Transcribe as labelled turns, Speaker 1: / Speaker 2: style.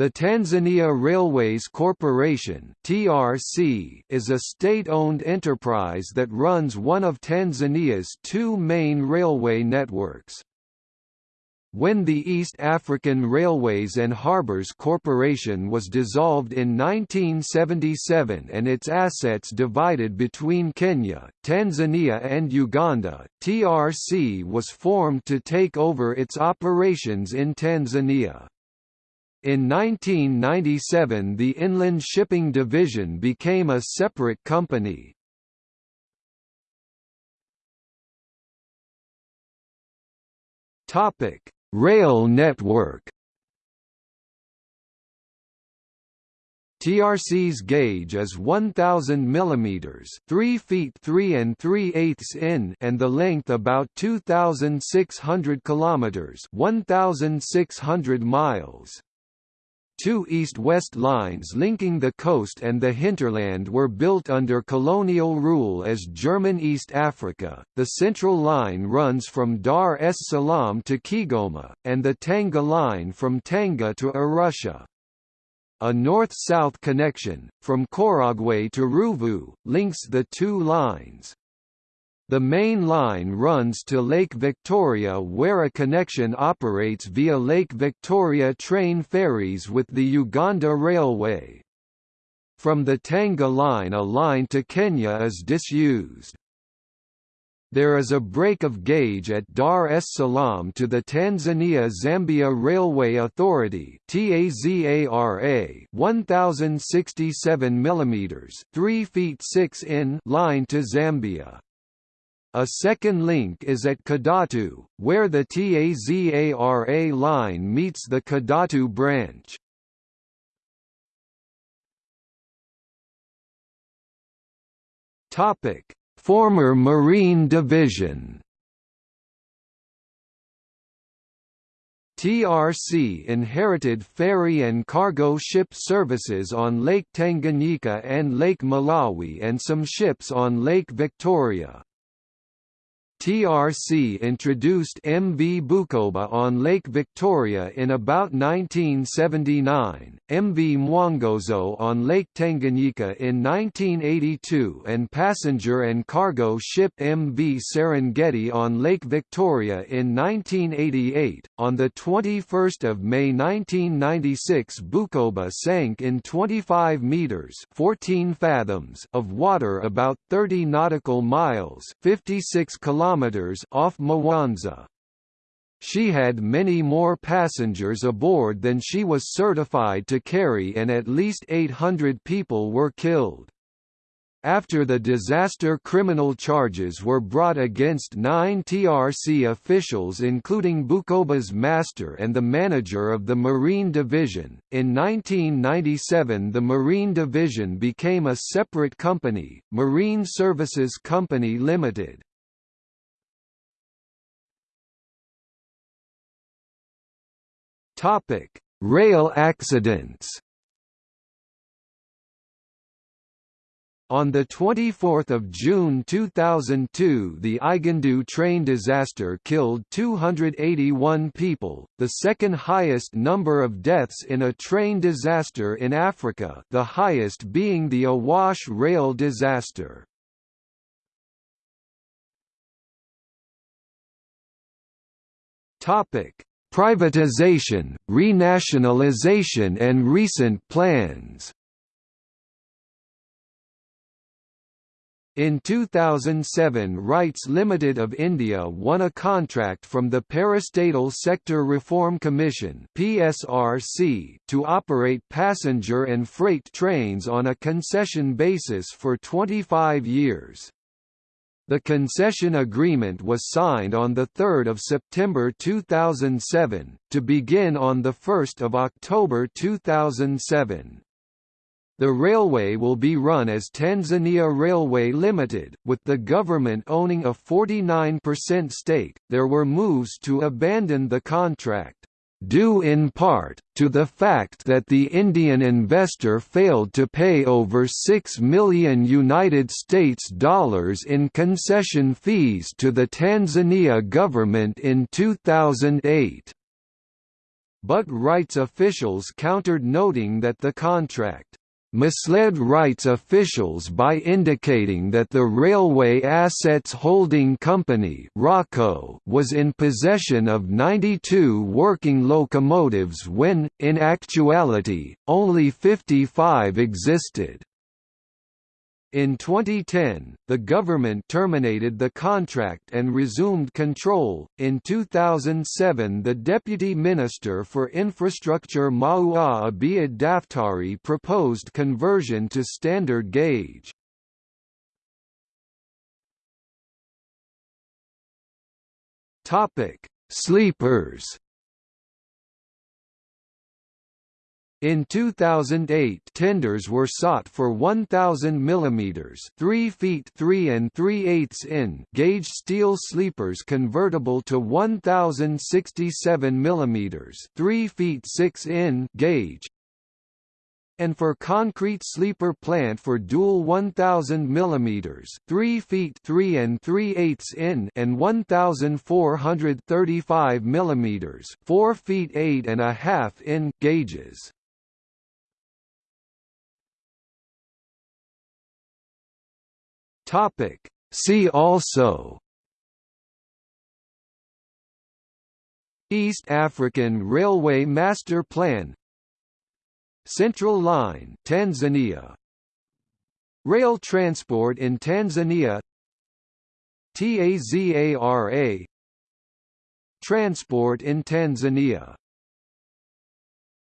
Speaker 1: The Tanzania Railways Corporation (TRC) is a state-owned enterprise that runs one of Tanzania's two main railway networks. When the East African Railways and Harbours Corporation was dissolved in 1977 and its assets divided between Kenya, Tanzania and Uganda, TRC was formed to take over its operations in Tanzania. In 1997 the Inland Shipping Division became a separate company. Rail network TRC's gauge is 1000 mm 3 feet 3 and 3 eighths in and the length about 2600 kilometers 1600 miles Two east-west lines linking the coast and the hinterland were built under colonial rule as German East Africa. The central line runs from Dar es Salaam to Kigoma, and the Tanga line from Tanga to Arusha. A north-south connection, from Korogwe to Ruvu, links the two lines. The main line runs to Lake Victoria where a connection operates via Lake Victoria train ferries with the Uganda Railway. From the Tanga line a line to Kenya is disused. There is a break of gauge at Dar es Salaam to the Tanzania-Zambia Railway Authority (TAZARA) 1067 mm 3 feet 6 in line to Zambia. A second link is at Kidatu, where the TAZARA line meets the Kidatu branch. Topic: Former Marine Division. TRC inherited ferry and cargo ship services on Lake Tanganyika and Lake Malawi and some ships on Lake Victoria. TRC introduced MV Bukoba on Lake Victoria in about 1979, MV Mwongozo on Lake Tanganyika in 1982 and passenger and cargo ship MV Serengeti on Lake Victoria in 1988. On the 21st of May 1996 Bukoba sank in 25 meters 14 fathoms of water about 30 nautical miles 56 kilometers kilometers off Mwanza. She had many more passengers aboard than she was certified to carry and at least 800 people were killed. After the disaster criminal charges were brought against nine TRC officials including Bukoba's master and the manager of the Marine Division. In 1997 the Marine Division became a separate company, Marine Services Company Limited. Topic: Rail accidents. On 24 June 2002 the Igandu train disaster killed 281 people, the second highest number of deaths in a train disaster in Africa the highest being the Awash rail disaster. Topic privatization, renationalization and recent plans In 2007 RITES Limited of India won a contract from the Parastatal Sector Reform Commission PSRC to operate passenger and freight trains on a concession basis for 25 years. The concession agreement was signed on 3 September 2007, to begin on 1 October 2007. The railway will be run as Tanzania Railway Limited, with the government owning a 49% stake. There were moves to abandon the contract due in part, to the fact that the Indian investor failed to pay over 6 million United States dollars in concession fees to the Tanzania government in 2008. but RITES officials countered noting that the contract misled RITES officials by indicating that the Railway Assets Holding Company was in possession of 92 working locomotives when, in actuality, only 55 existed. In 2010, the government terminated the contract and resumed control. In 2007, the Deputy Minister for Infrastructure Maua Abeid Daftari proposed conversion to standard gauge. Topic: Sleepers In 2008 tenders were sought for 1000 mm 3 feet 3 and 3 eighths in gauge steel sleepers convertible to 1067 mm 3 feet 6 in gauge and for concrete sleeper plant for dual 1000 mm 3 feet 3 and 3 eighths in and 1435 mm 4 feet 8 and a half in gauges. Topic. See also East African Railway Master Plan Central Line Tanzania Rail transport in Tanzania TAZARA Transport in Tanzania